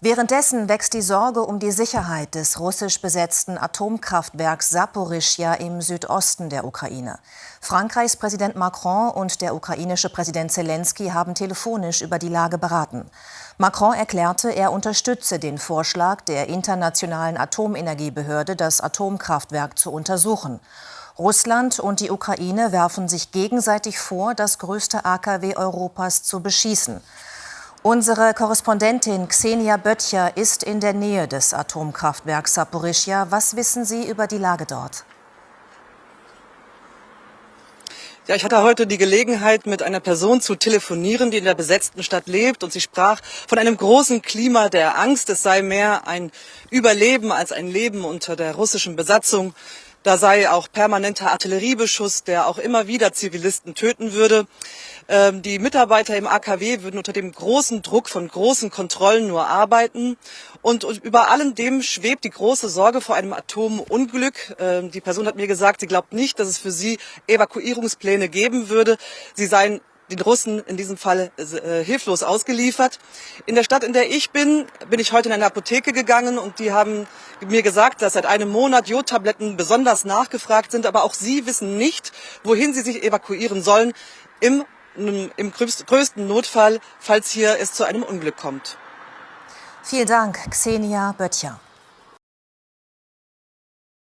Währenddessen wächst die Sorge um die Sicherheit des russisch besetzten Atomkraftwerks Saporischja im Südosten der Ukraine. Frankreichs Präsident Macron und der ukrainische Präsident Zelensky haben telefonisch über die Lage beraten. Macron erklärte, er unterstütze den Vorschlag der Internationalen Atomenergiebehörde, das Atomkraftwerk zu untersuchen. Russland und die Ukraine werfen sich gegenseitig vor, das größte AKW Europas zu beschießen. Unsere Korrespondentin Xenia Böttcher ist in der Nähe des Atomkraftwerks Saporischja. Was wissen Sie über die Lage dort? Ja, ich hatte heute die Gelegenheit, mit einer Person zu telefonieren, die in der besetzten Stadt lebt. Und sie sprach von einem großen Klima der Angst. Es sei mehr ein Überleben als ein Leben unter der russischen Besatzung. Da sei auch permanenter Artilleriebeschuss, der auch immer wieder Zivilisten töten würde. Ähm, die Mitarbeiter im AKW würden unter dem großen Druck von großen Kontrollen nur arbeiten. Und über allem dem schwebt die große Sorge vor einem Atomunglück. Ähm, die Person hat mir gesagt, sie glaubt nicht, dass es für sie Evakuierungspläne geben würde. Sie seien den Russen in diesem Fall äh, hilflos ausgeliefert. In der Stadt, in der ich bin, bin ich heute in eine Apotheke gegangen und die haben mir gesagt, dass seit einem Monat Jodtabletten besonders nachgefragt sind, aber auch sie wissen nicht, wohin sie sich evakuieren sollen im, im größten Notfall, falls hier es zu einem Unglück kommt. Vielen Dank, Xenia Böttcher.